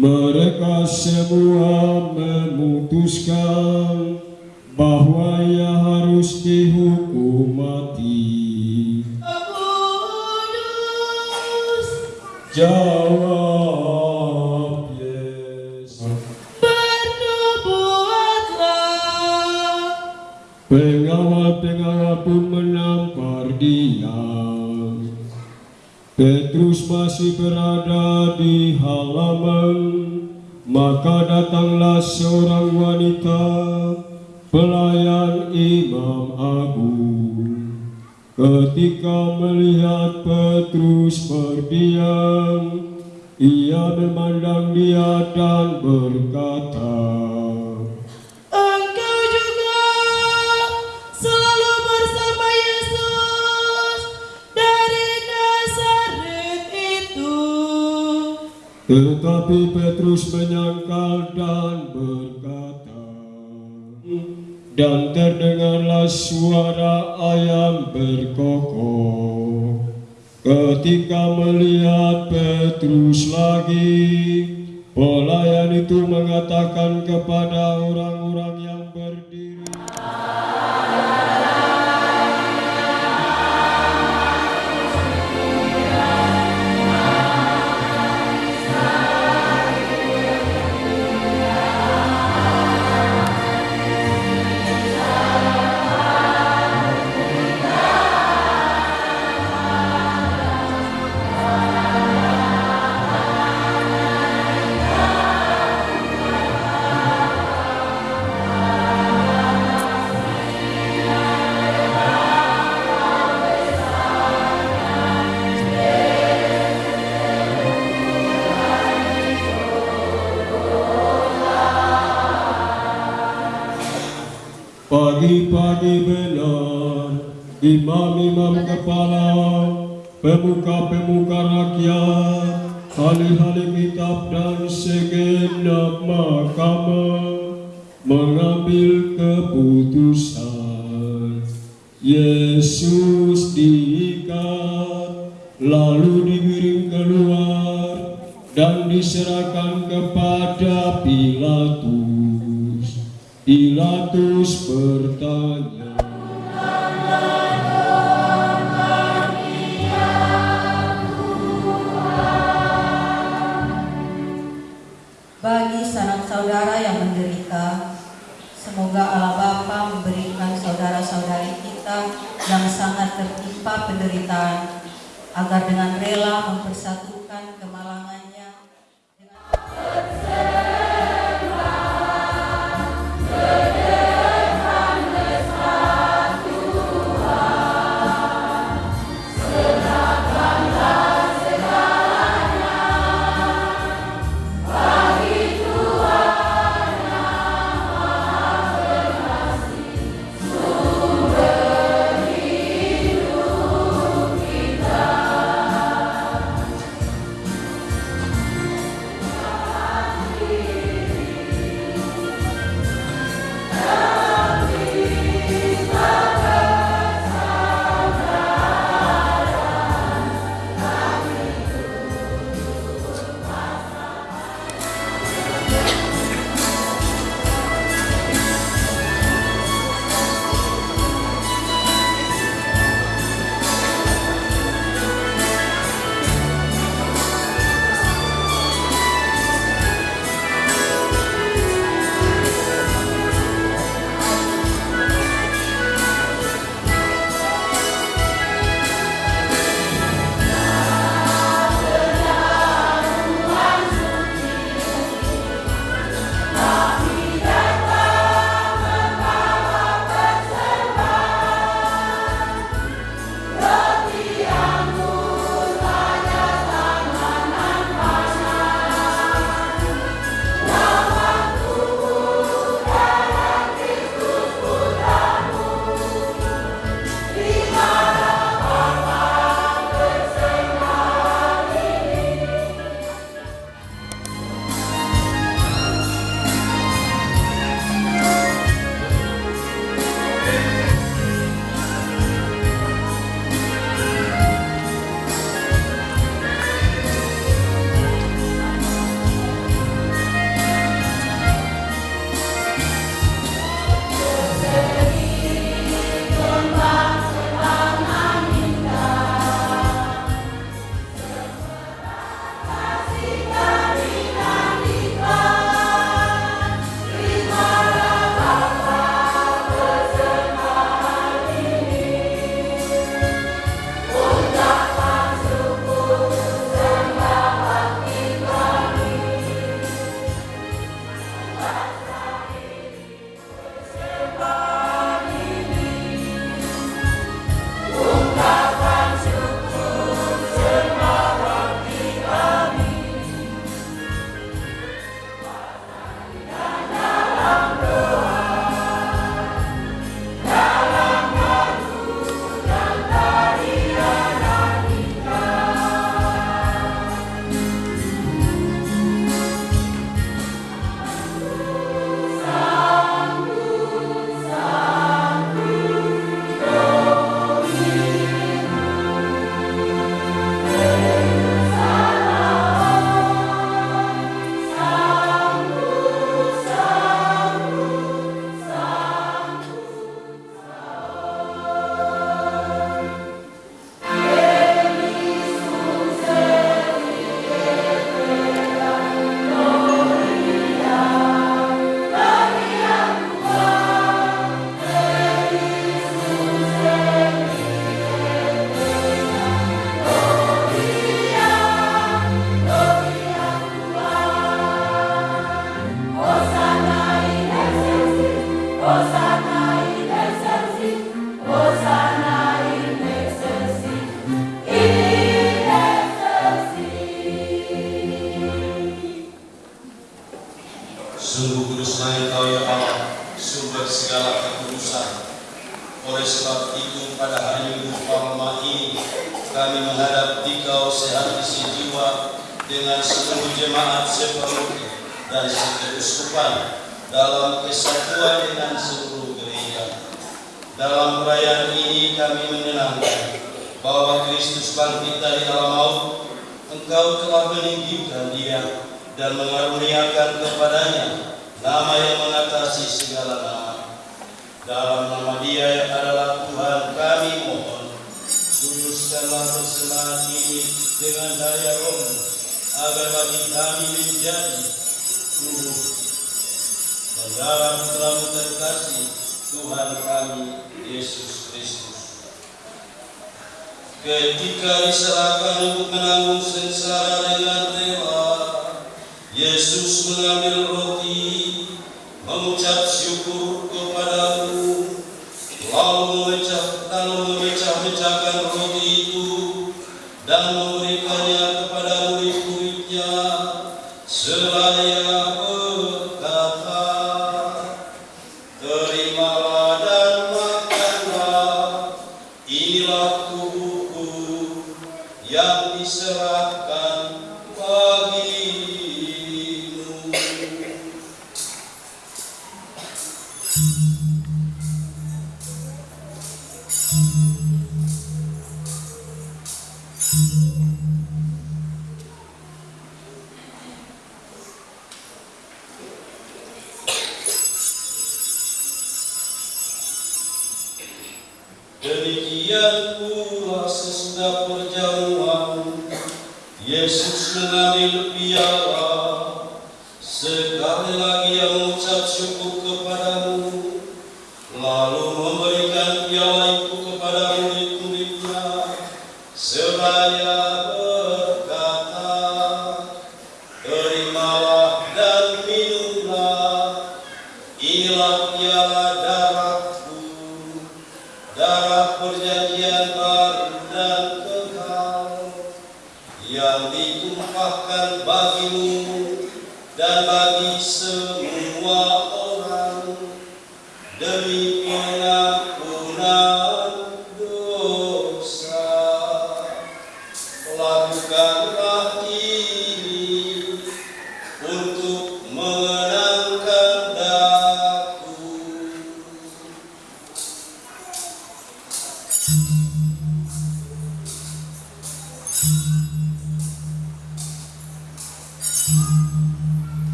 Mereka semua memutuskan bahwa ia harus dihukum mati. Jawab Yesus. Pengawal-pengawal pun menampar dia. Petrus masih berada di halaman, maka datanglah seorang wanita, pelayan imam agung. Ketika melihat Petrus berdiam, ia memandang dia dan berkata, Tetapi Petrus menyangkal dan berkata, dan terdengarlah suara ayam berkokok. Ketika melihat Petrus lagi, pelayan itu mengatakan kepada orang-orang yang berdiri, Pagi-pagi benar, imam-imam kepala, pemuka-pemuka rakyat, ahli-ahli kitab dan segenap mahkamah mengambil keputusan. Yesus diikat, lalu digiring keluar dan diserahkan kepada Pilatus. Pilatus bertanya, Bagi sanak saudara yang menderita, semoga Allah Bapa memberikan saudara-saudari kita yang sangat tertimpa penderitaan, agar dengan rela mempersatukan kemalangannya kami menghadap Dikau sehat isi jiwa dengan seluruh jemaat sepenuhnya dan sekeuskupan dalam kesatuan dengan seluruh gereja. Dalam perayaan ini kami menyenangkan bahwa Kristus bangkit dari alam maut, Engkau telah meninggikan dia dan mengaruniakan kepadanya nama yang mengatasi segala nama. Dalam nama dia yang adalah Tuhan kami mohon, persembahan ini dengan daya roh agar bagi kami menjadi tubuh dan dalam terlalu terkasih Tuhan kami Yesus Kristus. Ketika diserahkan untuk menanggung sengsara dengan rela, Yesus mengambil roti, mengucap syukur kepadamu, Demikian pula sesudah perjamuan, Yesus mengambil piala, sekali lagi yang mengucap syukur kepadamu,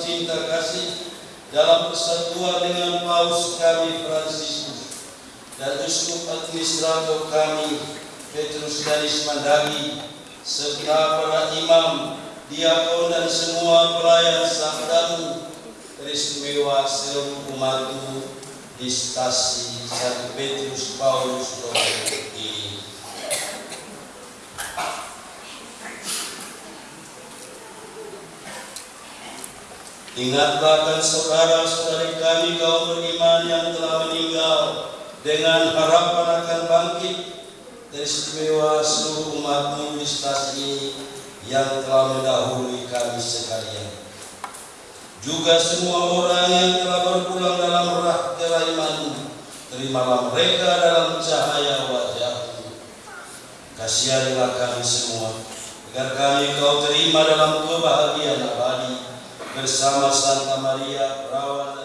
cinta kasih, dalam persatuan dengan Paus kami Fransiskus dan Uskup Administrator kami Petrus Danis Mandagi serta para imam, diakon dan semua pelayan sabdamu teristimewa seluruh umatmu di stasi Satu Petrus Paulus Romo ini. Ingatlah akan saudara-saudari kami kaum beriman yang telah meninggal dengan harapan akan bangkit teristimewa seluruh umatmu di ini yang telah mendahului kami sekalian. Juga semua orang yang telah berpulang dalam rahtera iman, terimalah mereka dalam cahaya wajahmu. Kasihanilah kami semua, agar kami kau terima dalam kebahagiaan Versama Santa María, Rábana,